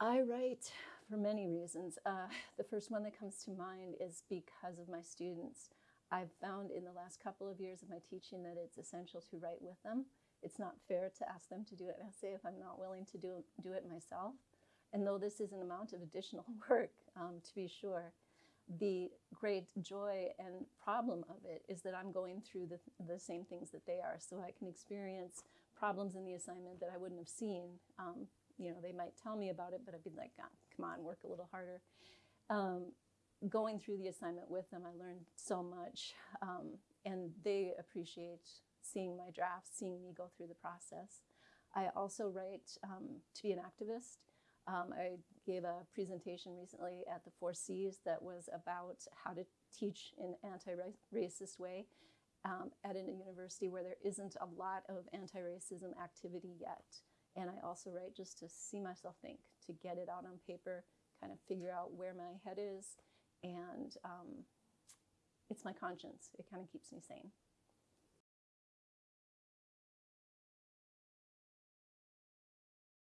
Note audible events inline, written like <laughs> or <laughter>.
I write for many reasons. Uh, <laughs> the first one that comes to mind is because of my students. I've found in the last couple of years of my teaching that it's essential to write with them. It's not fair to ask them to do an essay if I'm not willing to do, do it myself. And though this is an amount of additional <laughs> work, um, to be sure, the great joy and problem of it is that I'm going through the, the same things that they are. So I can experience problems in the assignment that I wouldn't have seen um, you know, they might tell me about it, but I'd be like, oh, come on, work a little harder. Um, going through the assignment with them, I learned so much. Um, and they appreciate seeing my drafts, seeing me go through the process. I also write um, to be an activist. Um, I gave a presentation recently at the Four Cs that was about how to teach in an anti-racist way um, at a university where there isn't a lot of anti-racism activity yet. And I also write just to see myself think, to get it out on paper, kind of figure out where my head is. And um, it's my conscience. It kind of keeps me sane.